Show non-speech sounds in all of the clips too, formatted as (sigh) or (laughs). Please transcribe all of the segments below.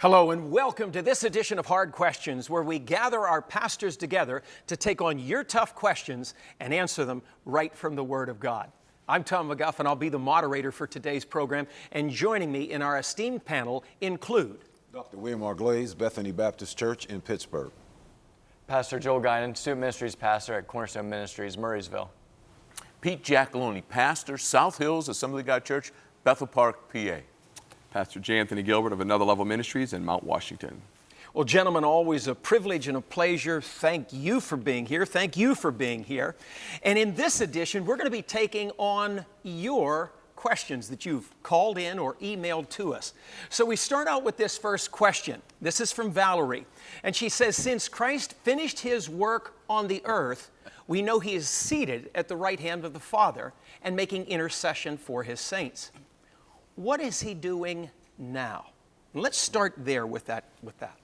Hello, and welcome to this edition of Hard Questions, where we gather our pastors together to take on your tough questions and answer them right from the Word of God. I'm Tom McGuff, and I'll be the moderator for today's program. And joining me in our esteemed panel include Dr. William R. Glaze, Bethany Baptist Church in Pittsburgh. Pastor Joel Guinan, Student Ministries Pastor at Cornerstone Ministries, Murrysville. Pete Giacalone, pastor, South Hills Assembly of God Church, Bethel Park, PA. Pastor J. Anthony Gilbert of Another Level Ministries in Mount Washington. Well, gentlemen, always a privilege and a pleasure. Thank you for being here. Thank you for being here. And in this edition, we're going to be taking on your questions that you've called in or emailed to us. So we start out with this first question. This is from Valerie. And she says, Since Christ finished his work on the earth, we know he is seated at the right hand of the Father and making intercession for his saints. What is he doing now? Let's start there with that. With that.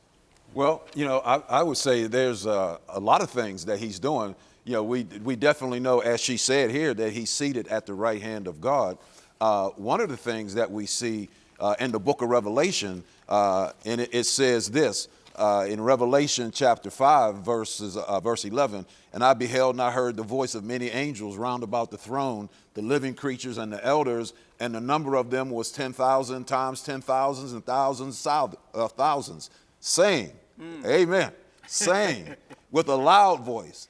Well, you know, I, I would say there's uh, a lot of things that he's doing. You know, we, we definitely know, as she said here, that he's seated at the right hand of God. Uh, one of the things that we see uh, in the book of Revelation, uh, and it, it, says this uh, in Revelation chapter 5, verses, uh, verse 11, and I beheld and I heard the voice of many angels round about the throne, the living creatures and the elders, and the number of them was 10,000 times 10,000s and thousands, uh, thousands, saying, mm. Amen, saying (laughs) with a loud voice,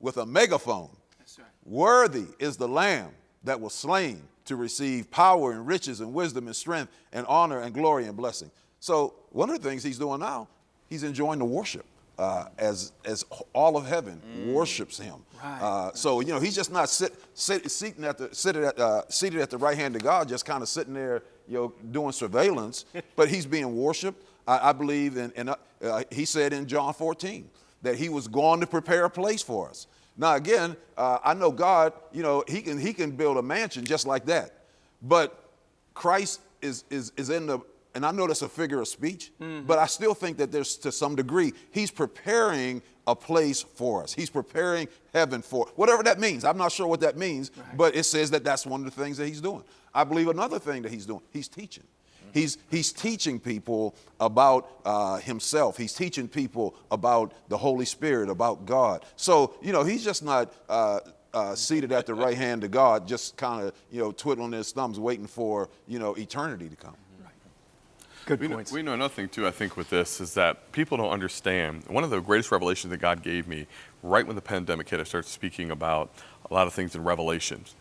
with a megaphone, right. Worthy is the Lamb that was slain to receive power and riches and wisdom and strength and honor and glory and blessing. So, one of the things he's doing now, he's enjoying the worship uh, as as all of heaven mm. worships him. Right. Uh, so you know he's just not sit, sit, sitting at the seated at, uh, seated at the right hand of God, just kind of sitting there, you know, doing surveillance. (laughs) but he's being worshipped. I, I believe, and uh, uh, he said in John 14 that he was going to prepare a place for us. Now again, uh, I know God. You know he can he can build a mansion just like that, but Christ is is is in the and I know that's a figure of speech, mm-hmm. but I still think that there's to some degree, he's preparing a place for us. He's preparing heaven for whatever that means. I'm not sure what that means, right. but it says that that's one of the things that he's doing. I believe another thing that he's doing, he's teaching. He's, he's teaching people about uh, himself. He's teaching people about the Holy Spirit, about God. So, you know, he's just not uh, uh, seated at the right hand of God, just kind of, you know, twiddling his thumbs, waiting for, you know, eternity to come. Good we points. Know, we know nothing too, I think, with this is that people don't understand. One of the greatest revelations that God gave me right when the pandemic hit, I started speaking about a lot of things in Revelations.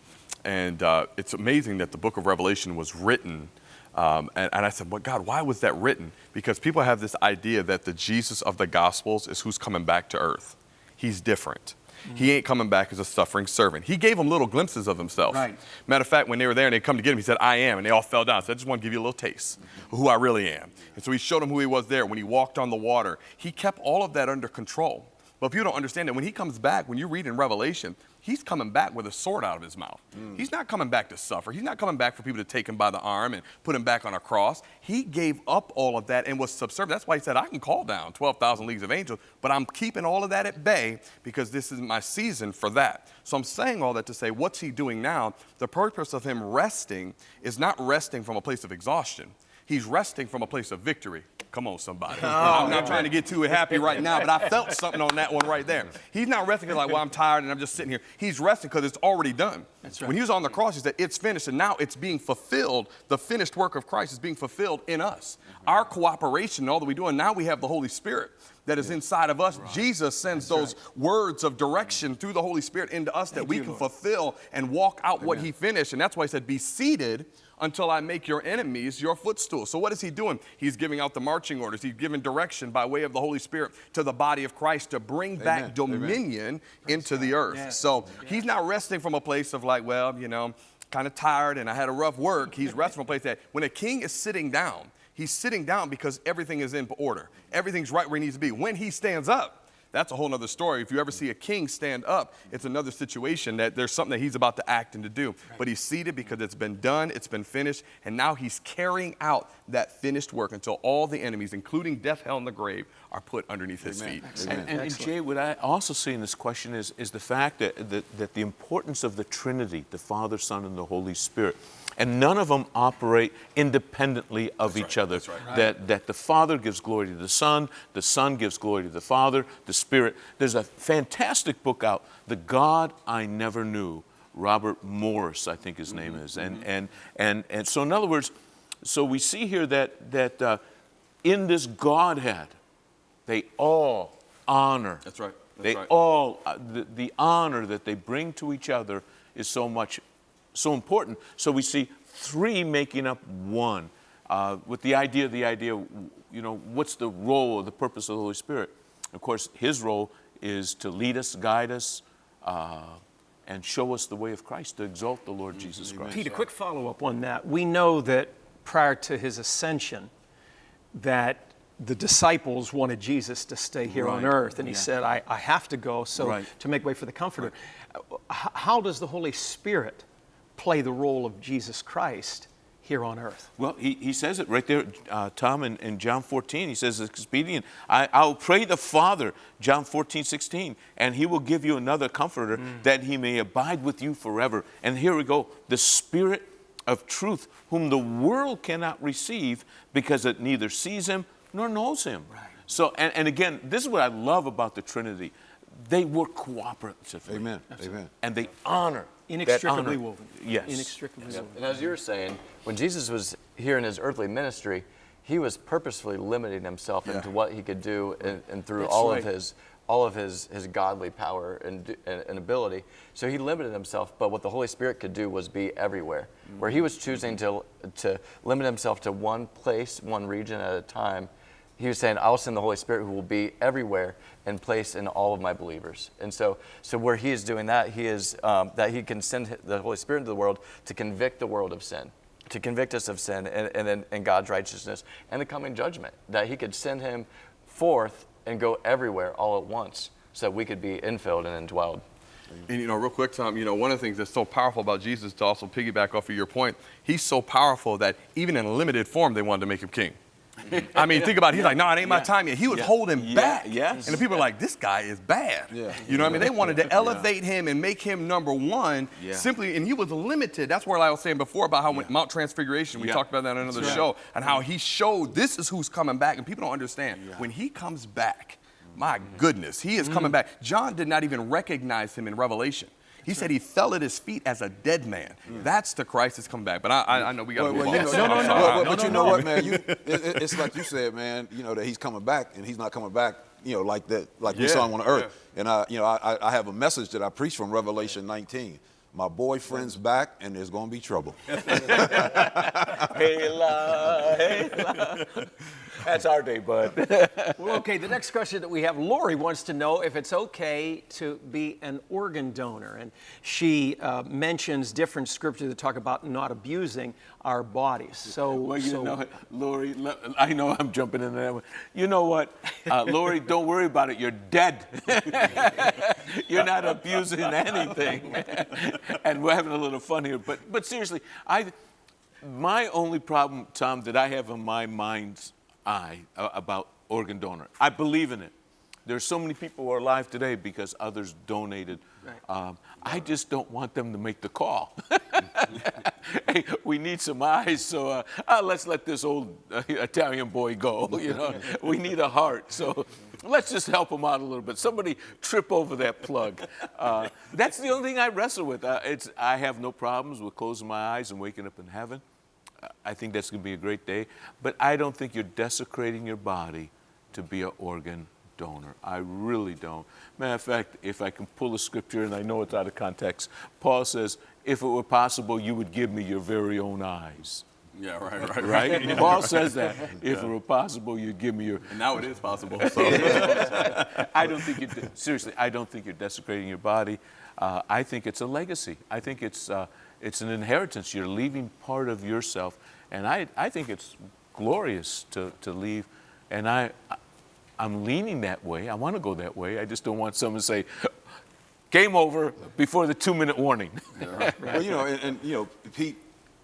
And uh, it's amazing that the book of Revelation was written. Um, and, and, I said, well, God, why was that written? Because people have this idea that the Jesus of the Gospels is who's coming back to earth. He's different. He ain't coming back as a suffering servant. He gave them little glimpses of himself. Right. Matter of fact, when they were there and they come to get him, he said, I am. And they all fell down. So I just want to give you a little taste of who I really am. And so he showed them who he was there when he walked on the water. He kept all of that under control. But if you don't understand that, when he comes back, when you read in Revelation, he's coming back with a sword out of his mouth. Mm. He's not coming back to suffer. He's not coming back for people to take him by the arm and put him back on a cross. He gave up all of that and was subservient. That's why he said, I can call down 12,000 leagues of angels, but I'm keeping all of that at bay because this is my season for that. So I'm saying all that to say, what's he doing now? The purpose of him resting is not resting from a place of exhaustion. He's resting from a place of victory. Come on, somebody. Oh, I'm not trying to get too happy right now, but I felt (laughs) something on that one right there. He's not resting because like, well, I'm tired and I'm just sitting here. He's resting because it's already done. That's right. When he was on the cross, he said, it's finished, and now it's being fulfilled. The finished work of Christ is being fulfilled in us. Mm-hmm. Our cooperation, all that we do, and now we have the Holy Spirit that is inside of us. Right. Jesus sends That's those right. words of direction through the Holy Spirit into us Thank that we you, can Lord. fulfill and walk out Amen. what he finished. And that's why he said, be seated until I make your enemies your footstool. So, what is he doing? He's giving out the marching orders. He's giving direction by way of the Holy Spirit to the body of Christ to bring Amen. back dominion Amen. into the earth. Yes. So, he's not resting from a place of like, well, you know, kind of tired and I had a rough work. He's (laughs) resting from a place that when a king is sitting down, he's sitting down because everything is in order. Everything's right where it needs to be. When he stands up, that's a whole other story. If you ever see a king stand up, it's another situation that there's something that he's about to act and to do. But he's seated because it's been done, it's been finished, and now he's carrying out that finished work until all the enemies, including death, hell, and the grave, are put underneath his feet. And, and, and, Jay, what I also see in this question is, is the fact that, that, that the importance of the Trinity, the Father, Son, and the Holy Spirit, and none of them operate independently of each other. that's right. That, that the Father gives glory to the Son, the Son gives glory to the Father, the Spirit. There's a fantastic book out, The God I Never Knew. Robert Morris, I think his name is. And, and, and, and so, in other words, so we see here that, that uh, in this Godhead, they all honor. That's right. That's they right. all, uh, the, the honor that they bring to each other is so much, so important. So we see three making up one. Uh, with the idea, of the idea, you know, what's the role or the purpose of the Holy Spirit? Of course, his role is to lead us, guide us, uh, and show us the way of Christ, to exalt the Lord Jesus Christ. Pete, a quick follow up on that. We know that prior to his ascension, that the disciples wanted Jesus to stay here on earth, and he said, I, I have to go so Right. to make way for the Comforter. Uh, h- How does the Holy Spirit play the role of Jesus Christ here on earth? Well, he, he says it right there, uh, Tom, in, in John 14. He says it's expedient. I, I'll pray the Father, John 14, 16, and he will give you another comforter that he may abide with you forever. And here we go the Spirit of truth, whom the world cannot receive because it neither sees him nor knows him. Right. So, and, and again, this is what I love about the Trinity. They work cooperatively. Amen. Amen. And they honor. that Inextricably honor. woven. Yes. Inextricably woven. And as you were saying, when Jesus was here in his earthly ministry, he was purposefully limiting himself into what he could do and, and through That's all right. of his all of his, his godly power and, and, and ability. So he limited himself, but what the Holy Spirit could do was be everywhere. Where he was choosing to, to limit himself to one place, one region at a time, he was saying, I'll send the Holy Spirit who will be everywhere and place in all of my believers. And so, so where he is doing that, he is um, that he can send the Holy Spirit into the world to convict the world of sin, to convict us of sin and, and, and, and God's righteousness and the coming judgment. That he could send him forth and go everywhere all at once so that we could be infilled and indwelled. And you know, real quick, Tom, you know, one of the things that's so powerful about Jesus, to also piggyback off of your point, he's so powerful that even in a limited form, they wanted to make him king. (laughs) I mean, think about it. He's like, no, it ain't my time yet. He was holding back. Yes. And the people are like, this guy is bad. Yeah. You know what I mean? They wanted to elevate him and make him number one Yeah. simply, and he was limited. That's where I was saying before about how Mount Transfiguration, we talked about that in another show, and how he showed this is who's coming back. And people don't understand. When he comes back, my mm-hmm. goodness, he is coming mm-hmm. back. John did not even recognize him in Revelation. He said he fell at his feet as a dead man. Mm. That's the Christ that's coming back. But I, I, I know we got to Well, move well, on. you know, I'm but, sorry. but- No, but no, you no. know what, man? You, it, it- it's like you said, man. You know that he's coming back, and he's not coming back. You know, like that, like we Yeah, saw him on the earth. yeah. And I, you know, I, I have a message that I preach from Revelation 19. My boyfriend's back, and there's going to be trouble. (laughs) Hey, la, hey, la. (laughs) That's our day, bud. (laughs) Well, okay, the next question that we have Lori wants to know if it's okay to be an organ donor. And she uh, mentions different scriptures that talk about not abusing our bodies. So, Well, you so- know, what, Lori, I know I'm jumping into that one. You know what, uh, Lori, don't worry about it. You're dead. (laughs) You're not abusing anything. (laughs) and we're having a little fun here. But, but seriously, I, my only problem, Tom, that I have in my mind's eye uh, about organ donor, I believe in it. There's so many people who are alive today because others donated. Um, I just don't want them to make the call. (laughs) hey, we need some eyes, so uh, uh, let's let this old uh, Italian boy go. (laughs) You know, we need a heart, so let's just help him out a little bit. Somebody trip over that plug. Uh, that's the only thing I wrestle with. Uh, it's I have no problems with closing my eyes and waking up in heaven. I think that's going to be a great day, but I don't think you're desecrating your body to be an organ donor. I really don't. Matter of fact, if I can pull a scripture, and I know it's out of context, Paul says, if it were possible, you would give me your very own eyes. Yeah, right, right, Right? (laughs) Paul says that. If it were possible, you'd give me your. And now it is possible. (laughs) So. (laughs) I don't think you seriously. I don't think you're desecrating your body. Uh, I think it's a legacy. I think it's uh, it's an inheritance. You're leaving part of yourself, and I I think it's glorious to to leave. And I I'm leaning that way. I want to go that way. I just don't want someone to say. Game over before the two-minute warning. (laughs) well, you know, and, and you know, Pete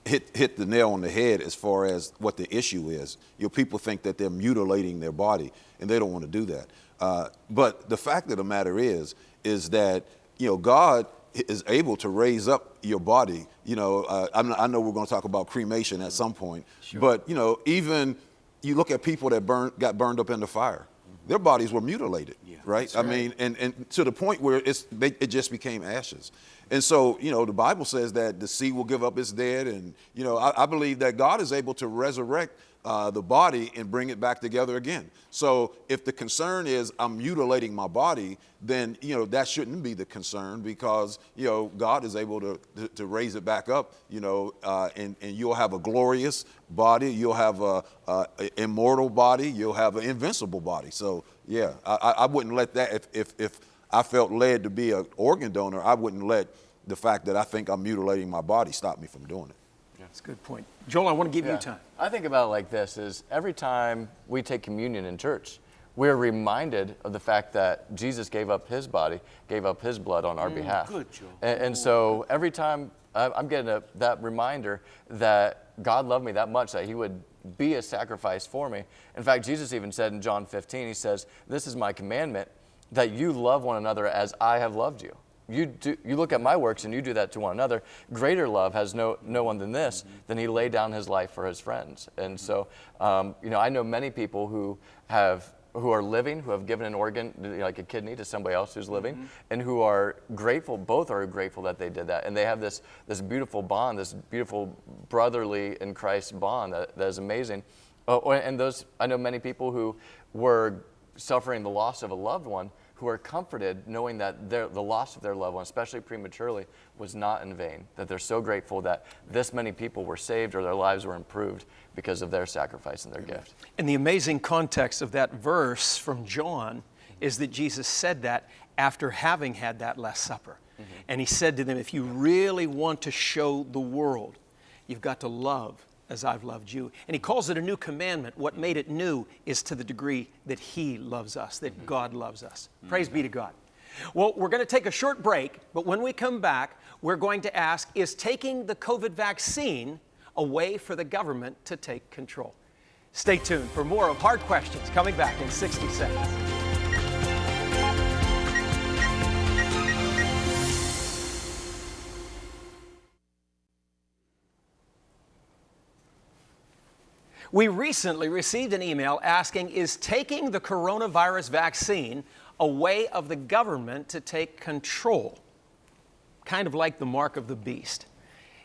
hit hit the nail on the head as far as what the issue is. You know, people think that they're mutilating their body, and they don't want to do that. Uh, but the fact of the matter is, is that you know, God is able to raise up your body. You know, uh, I'm, I know we're going to talk about cremation at some point, but you know, even you look at people that burn, got burned up in the fire, their bodies were mutilated, right? I mean, and, and to the point where it's, they, it just became ashes. And so, you know, the Bible says that the sea will give up its dead. And, you know, I, I believe that God is able to resurrect uh, the body and bring it back together again. So if the concern is I'm mutilating my body, then, you know, that shouldn't be the concern because, you know, God is able to, to, to raise it back up, you know, uh, and, and you'll have a glorious body. You'll have a, a, a immortal body. You'll have an invincible body. So, yeah, I, I wouldn't let that, if, if, if I felt led to be an organ donor, I wouldn't let the fact that I think I'm mutilating my body stop me from doing it. That's a good point. Joel, I want to give you time. I think about it like this is every time we take communion in church, we're reminded of the fact that Jesus gave up his body, gave up his blood on our mm, behalf. good, Joe. And, and so every time I- I'm getting a, that reminder that God loved me that much that he would be a sacrifice for me. In fact, Jesus even said in John 15, he says, This is my commandment that you love one another as I have loved you. You, do, you look at my works and you do that to one another. Greater love has no, no one than this, than he laid down his life for his friends. And so, um, you know, I know many people who have who are living, who have given an organ, like a kidney, to somebody else who's living, and who are grateful. Both are grateful that they did that, and they have this this beautiful bond, this beautiful brotherly in Christ bond that, that is amazing. Oh, and those I know many people who were suffering the loss of a loved one who are comforted knowing that their, the loss of their loved one, especially prematurely, was not in vain. That they're so grateful that this many people were saved or their lives were improved because of their sacrifice and their gift. And the amazing context of that verse from John is that Jesus said that after having had that Last Supper. Mm-hmm. And he said to them, If you really want to show the world, you've got to love as I've loved you. And he calls it a new commandment. What made it new is to the degree that he loves us, that mm-hmm. God loves us. Mm-hmm. Praise be to God. Well, we're going to take a short break, but when we come back, we're going to ask Is taking the COVID vaccine a way for the government to take control? Stay tuned for more of Hard Questions coming back in 60 seconds. We recently received an email asking Is taking the coronavirus vaccine a way of the government to take control? Kind of like the mark of the beast.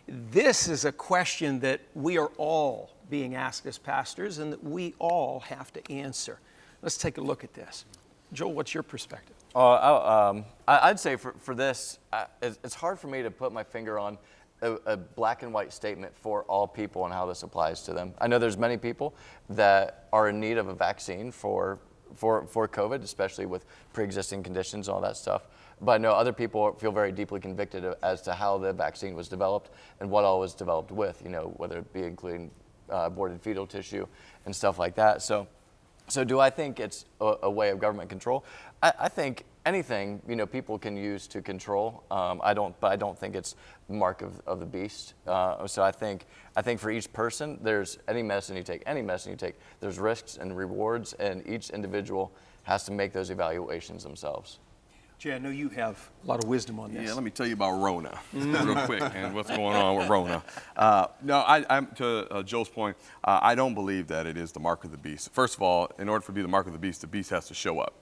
This is a question that we are all being asked as pastors and that we all have to answer. Let's take a look at this. Joel, what's your perspective? Uh, I, um, I- I'd say for, for this, it's hard for me to put my finger on a, a black and white statement for all people and how this applies to them. I know there's many people that are in need of a vaccine for, for, for COVID, especially with pre-existing conditions and all that stuff. But I know other people feel very deeply convicted as to how the vaccine was developed and what all was developed with, you know, whether it be including uh, aborted fetal tissue and stuff like that. So so do I think it's a, a way of government control? I, I think anything you know people can use to control. Um, I don't, but I don't think it's mark of, of the beast. Uh, so I think I think for each person, there's any medicine you take, any medicine you take, there's risks and rewards, and each individual has to make those evaluations themselves. Jay, I know you have a lot of wisdom on this. Yeah, let me tell you about Rona (laughs) real quick and what's going on with Rona. (laughs) Uh, no, I, I'm to uh, Joel's point. Uh, I don't believe that it is the mark of the beast. First of all, in order for it to be the mark of the beast, the beast has to show up.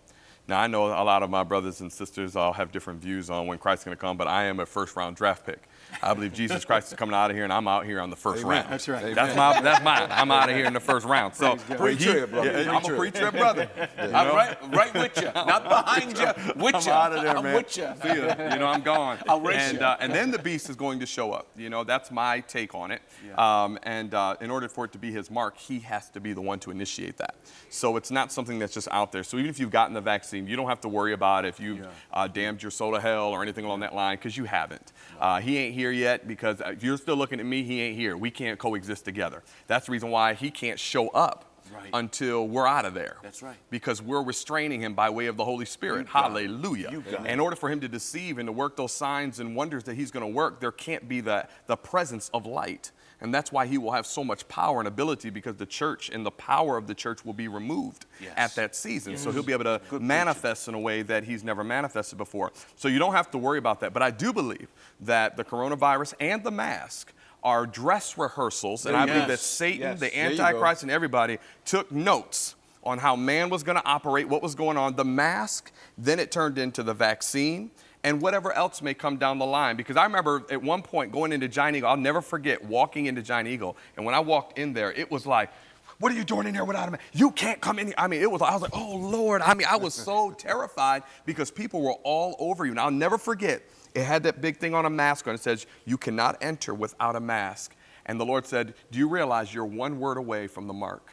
Now I know a lot of my brothers and sisters all have different views on when Christ's going to come, but I am a first round draft pick. I believe Jesus Christ is coming out of here, and I'm out here on the first round. That's right. That's my that's mine. I'm out of here in the first round. So Pre-trib, brother. Yeah, I'm a pre-trib brother. (laughs) You I'm right, right with you, not behind you, (laughs) with I'm you. out of there, I'm man. with you. See ya. (laughs) You know, I'm gone. I'll race and, you. uh, and then the beast is going to show up. You know, that's my take on it. Um, and uh, in order for it to be his mark, he has to be the one to initiate that. So it's not something that's just out there. So even if you've gotten the vaccine, you don't have to worry about if you've uh, damned your soul to hell or anything along that line, because you haven't. Uh, he ain't here yet because if you're still looking at me, he ain't here. We can't coexist together. That's the reason why he can't show up right. until we're out of there. That's right. Because we're restraining him by way of the Holy Spirit. Hallelujah. You got it. In order for him to deceive and to work those signs and wonders that he's going to work, there can't be the, the presence of light. And that's why he will have so much power and ability because the church and the power of the church will be removed Yes. at that season. So he'll be able to manifest in a way that he's never manifested before. So you don't have to worry about that. But I do believe that the coronavirus and the mask are dress rehearsals. And I believe that Satan, Yes. the There you go. Antichrist, and everybody took notes on how man was going to operate, what was going on. The mask, then it turned into the vaccine and whatever else may come down the line. Because I remember at one point going into Giant Eagle, I'll never forget walking into Giant Eagle. And when I walked in there, it was like, what are you doing in here without a mask? You can't come in here. I mean, it was, I was like, oh Lord. I mean, I was so (laughs) terrified because people were all over you. And I'll never forget, it had that big thing on a mask on. It says, you cannot enter without a mask. And the Lord said, do you realize you're one word away from the mark?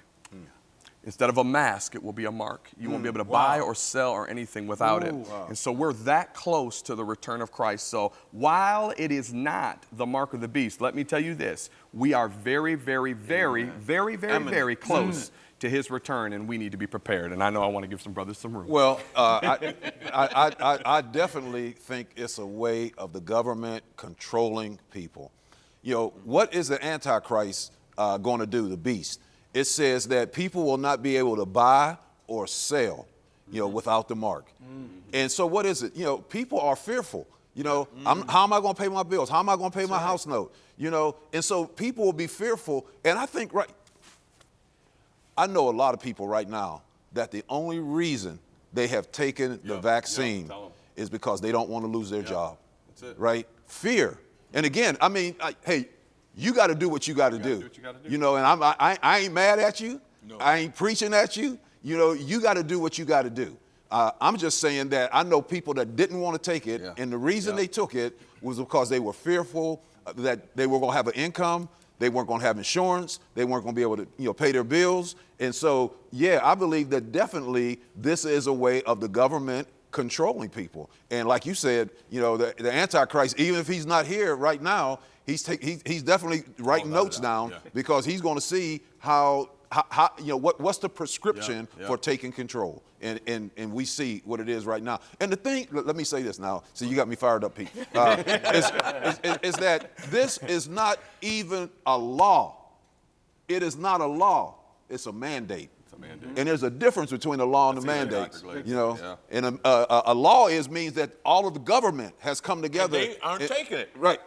Instead of a mask, it will be a mark. You won't be able to buy or sell or anything without it. And so we're that close to the return of Christ. So while it is not the mark of the beast, let me tell you this we are very, very, very, very, very, Eminent. very close to his return, and we need to be prepared. And I know I want to give some brothers some room. Well, uh, I, I, I, I, I definitely think it's a way of the government controlling people. You know, what is the Antichrist uh, going to do, the beast? It says that people will not be able to buy or sell, you know, without the mark. Mm-hmm. And so, what is it? You know, people are fearful. You know, I'm, mm-hmm. how am I going to pay my bills? How am I going to pay my house note? You know, and so people will be fearful. And I think, right, I know a lot of people right now that the only reason they have taken the vaccine 'em. is because they don't want to lose their job. that's it. Right? Fear. And again, I mean, I, hey, you got to do what you got to do. do you gotta do. You know, and I'm, I, I- I ain't mad at you. No. I ain't preaching at you. You know, you got to do what you got to do. Uh, I'm just saying that I know people that didn't want to take it, Yeah. and the reason Yeah. they took it was because they were fearful uh, that they were going to have an income, they weren't going to have insurance, they weren't going to be able to, you know, pay their bills, and so yeah, I believe that definitely this is a way of the government controlling people. And like you said, you know, the, the Antichrist, even if he's not here right now, he's take, he, he's definitely writing a notes down yeah. because he's going to see how. How, how, you know what, what's the prescription Yeah, yeah. for taking control and, and and we see what it is right now and the thing let, me say this now so you got me fired up pete uh, (laughs) is, is, is, that this is not even a law it is not a law it's a mandate mandate. and there's a difference between a law and a That's mandate you know Yeah. and a, a, a- a law is means that all of the government has come together they aren't taking it. right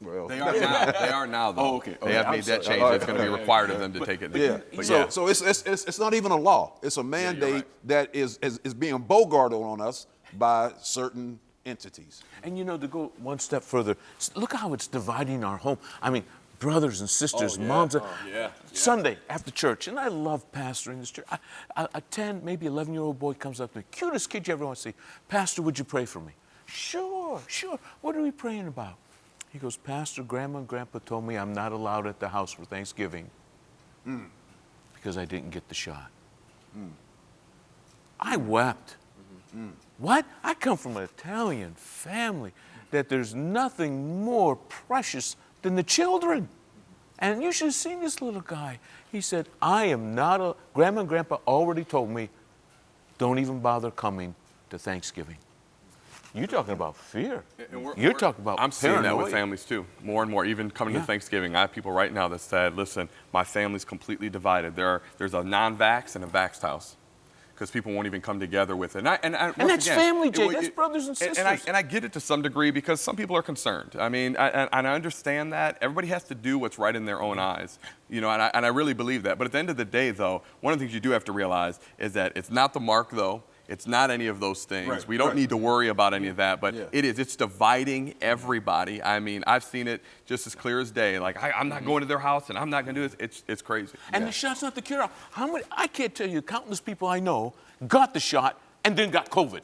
well They are now. They are now, though. Oh, okay. They have I'm made that change. All right. It's going to be required of them to take it. Yeah. But so yeah. so it's, it's, it's, it's not even a law. It's a mandate right. that is, is, is being bogarted on us by certain entities. And you know, to go one step further, look how it's dividing our home. I mean, brothers and sisters, oh, moms. and- oh, yeah, Sunday after church, and I love pastoring this church. I, a, a 10, maybe 11 year old boy comes up to me, cutest kid you ever want to see. Pastor, would you pray for me? Sure, sure. What are we praying about? He goes, Pastor, Grandma and Grandpa told me I'm not allowed at the house for Thanksgiving hmm. because I didn't get the shot. Hmm. I wept. Mm-hmm. Hmm. What? I come from an Italian family that there's nothing more precious than the children. Mm-hmm. And you should have seen this little guy. He said, I am not a, Grandma and Grandpa already told me, don't even bother coming to Thanksgiving. You're talking about fear. And we're- You're we're- talking about I'm seeing that with families too, more and more. Even coming Yeah. to Thanksgiving, I have people right now that said, "Listen, my family's completely divided. There are, there's a non-vax and a vaxxed house." Because people won't even come together with it, and I, and, I, once that's again, family, it- Jay. it- That's brothers and and- And I, sisters. and I get it to some degree because some people are concerned. I mean, I, and, and I understand that everybody has to do what's right in their own eyes, you know, and I, and I really believe that. But at the end of the day, though, one of the things you do have to realize is that it's not the mark, though. It's not any of those things. Right, we don't right. need to worry about any of that, but Yeah. it is. It's dividing everybody. I mean, I've seen it just as clear as day. Like, I, I'm not mm-hmm. going to their house and I'm not going to do this. It's, it's crazy. And the shot's not the cure. How many? I can't tell you countless people I know got the shot and then got COVID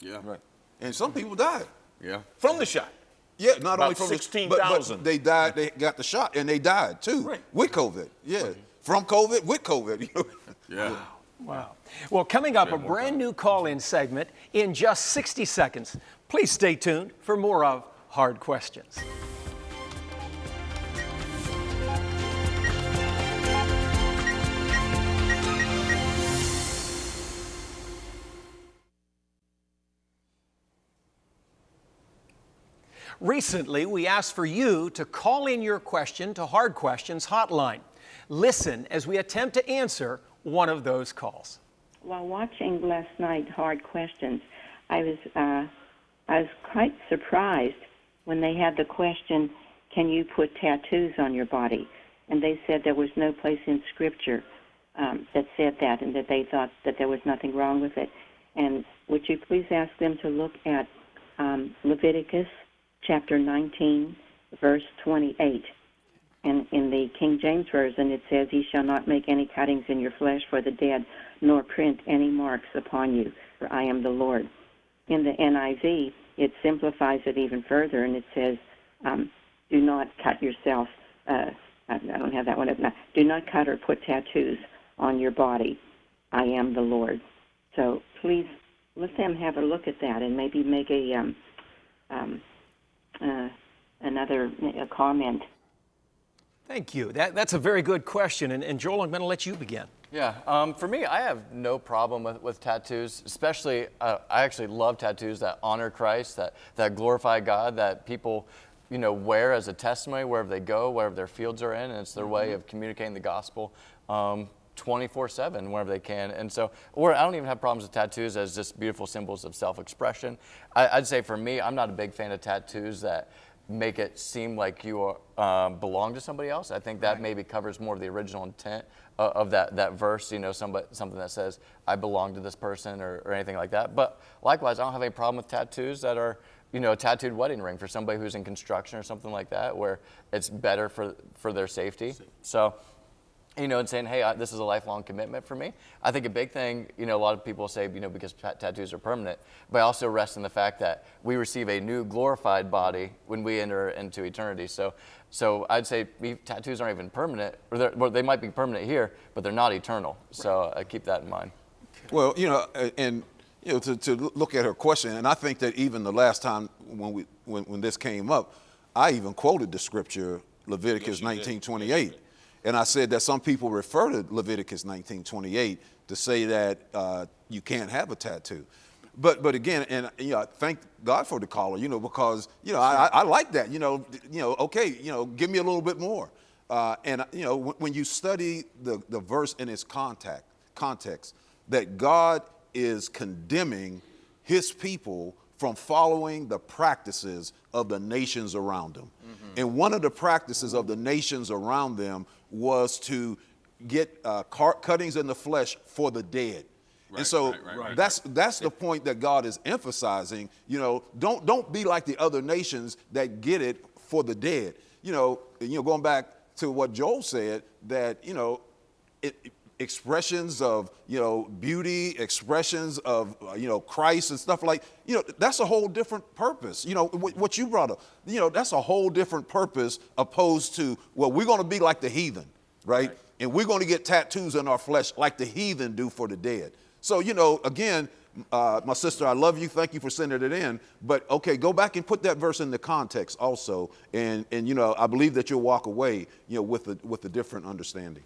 Yeah. Right. And some people died. Yeah. from the shot. Yeah, not About only from the- but- 16,000. but They died. They got the shot, and they died too Right. with COVID. Yeah, from COVID with COVID. You? (laughs) Yeah. Wow. Well, coming up, a brand new call in segment in just 60 seconds. Please stay tuned for more of Hard Questions. Recently, we asked for you to call in your question to Hard Questions Hotline. Listen as we attempt to answer one of those calls. While watching last night Hard Questions, I was uh, I was quite surprised when they had the question, "Can you put tattoos on your body?" And they said there was no place in Scripture um, that said that, and that they thought that there was nothing wrong with it. And would you please ask them to look at um, Leviticus chapter 19, verse 28? And in the King James Version, it says, He shall not make any cuttings in your flesh for the dead, nor print any marks upon you, for I am the Lord. In the NIV, it simplifies it even further, and it says, um, Do not cut yourself. Uh, I I don't have that one up now. Do not cut or put tattoos on your body. I am the Lord. So please let them have a look at that and maybe make a um, um, uh, another a comment. Thank you. That, that's a very good question. And, and Joel, I'm going to let you begin. Yeah, um, for me, I have no problem with, with tattoos. Especially, uh, I actually love tattoos that honor Christ, that that glorify God, that people, you know, wear as a testimony wherever they go, wherever their fields are in, and it's their way of communicating the gospel. Um, 24/7 wherever they can, and so, or I don't even have problems with tattoos as just beautiful symbols of self-expression. I, I'd say for me, I'm not a big fan of tattoos that make it seem like you are, um, belong to somebody else. I think that maybe covers more of the original intent of, of that, that verse, you know, somebody, something that says, I belong to this person or, or anything like that. But likewise, I don't have any problem with tattoos that are, you know, a tattooed wedding ring for somebody who's in construction or something like that, where it's better for, for their safety. So, you know, and saying, hey, I, this is a lifelong commitment for me. I think a big thing, you know, a lot of people say, you know, because ta- tattoos are permanent, but I also rest in the fact that we receive a new glorified body when we enter into eternity. So, so I'd say we, tattoos aren't even permanent, or they're- well, they might be permanent here, but they're not eternal. So I uh, keep that in mind. Well, you know, and you know, to, to look at her question, and I think that even the last time when we when, when this came up, I even quoted the scripture Leviticus 19:28, and I said that some people refer to Leviticus 19:28 to say that uh, you can't have a tattoo. But but again, and you know, thank God for the caller, you know, because you know I, I like that, you know, you know, okay, you know, give me a little bit more. Uh, and you know, when, when you study the, the verse in its contact, context, that God is condemning his people from following the practices of the nations around them. And one of the practices of the nations around them was to get uh, car- cuttings in the flesh for the dead. and so right, right, right. that's that's the point that God is emphasizing. You know, don't don't be like the other nations that get it for the dead. You know, you know, going back to what Joel said, that you know, it, expressions of you know beauty, expressions of uh, you know Christ and stuff like you know that's a whole different purpose. You know what, what you brought up. You know that's a whole different purpose opposed to well we're going to be like the heathen, right? And we're going to get tattoos on our flesh like the heathen do for the dead. So you know again. Uh, my sister, I love you. Thank you for sending it in. But okay, go back and put that verse in the context also, and and you know I believe that you'll walk away, you know, with a with a different understanding.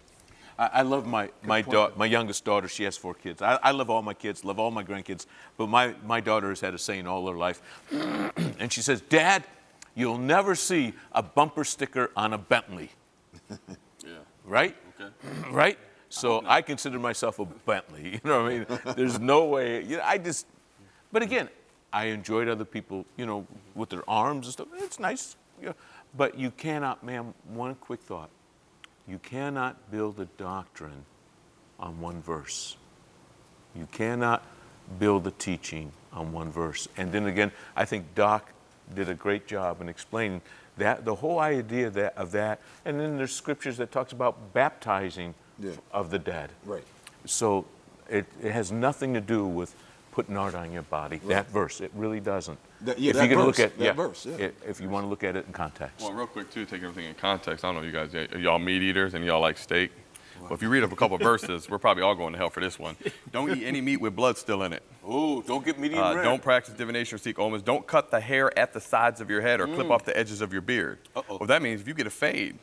I, I love my my daughter, my youngest daughter. She has four kids. I, I love all my kids, love all my grandkids. But my my daughter has had a saying all her life, (clears throat) and she says, "Dad, you'll never see a bumper sticker on a Bentley." (laughs) Yeah. Right? Okay. (clears throat) Right? So I consider myself a Bentley. (laughs) You know what I mean? There's no way. You know, I just. But again, I enjoyed other people. You know, with their arms and stuff. It's nice. You know, but you cannot, ma'am. One quick thought. You cannot build a doctrine on one verse. You cannot build a teaching on one verse. And then again, I think Doc did a great job in explaining that the whole idea that, of that. And then there's scriptures that talks about baptizing Yeah. of the dead. Right. So it, it has nothing to do with putting art on your body. That verse, it really doesn't. That- yeah, if that you can verse, look at that yeah, verse, yeah. i- if you want to look at it in context. Well, real quick too, take everything in context. I don't know you guys, are y'all meat eaters and y'all like steak? Well, if you read up a couple of verses, we're probably all going to hell for this one. Don't eat any meat with blood still in it. Oh, don't get medium Uh, don't practice divination or seek omens. Don't cut the hair at the sides of your head or clip off the edges of your beard. Uh-oh. Well, that means if you get a fade,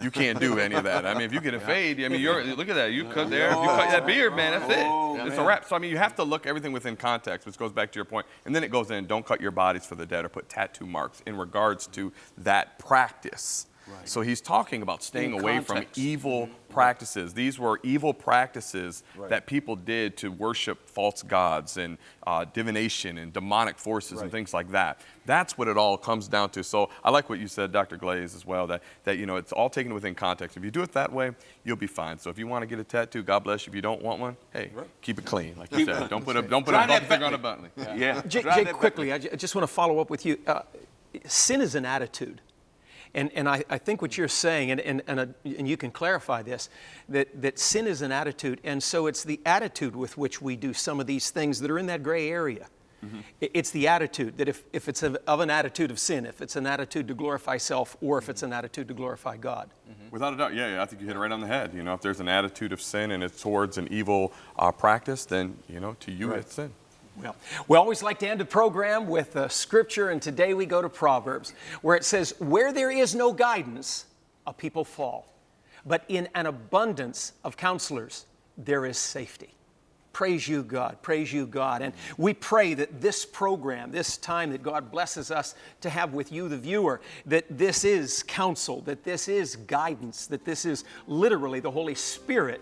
you can't do any of that. I mean, if you get a fade, I mean, you're look at that. You cut there. If you cut that beard, man, that's Oh, it. It's a wrap. So I mean, you have to look everything within context, which goes back to your point. And then it goes in, don't cut your bodies for the dead or put tattoo marks in regards to that practice. So he's talking about staying In away context. from evil mm-hmm. Practices. These were evil practices that people did to worship false gods and uh, divination and demonic forces and things like that. That's what it all comes down to. So I like what you said, Dr. Glaze, as well. That that you know it's all taken within context. If you do it that way, you'll be fine. So if you want to get a tattoo, God bless you. If you don't want one, hey, keep it clean, like you said. Don't put a don't put Try a that bumper sticker on a button. Yeah. Jay, Drive Jay, that quickly, I I just want to follow up with you. Uh, sin is an attitude. And, and I, I think what you're saying, and, and, and, uh, and you can clarify this, that, that sin is an attitude. And so it's the attitude with which we do some of these things that are in that gray area. I- It's the attitude that if, if it's of, of an attitude of sin, if it's an attitude to glorify self, or if it's an attitude to glorify God. Without a doubt, yeah, yeah, I think you hit it right on the head. You know, if there's an attitude of sin and it's towards an evil uh, practice, then you know, to you it's sin. Well, we always like to end the program with a scripture, and today we go to Proverbs, where it says, Where there is no guidance, a people fall. But in an abundance of counselors, there is safety. Praise you, God. Praise you, God. And we pray that this program, this time that God blesses us to have with you, the viewer, that this is counsel, that this is guidance, that this is literally the Holy Spirit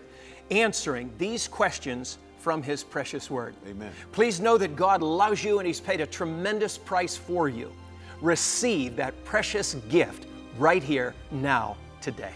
answering these questions from His precious Word. Amen. Please know that God loves you and He's paid a tremendous price for you. Receive that precious gift right here, now, today.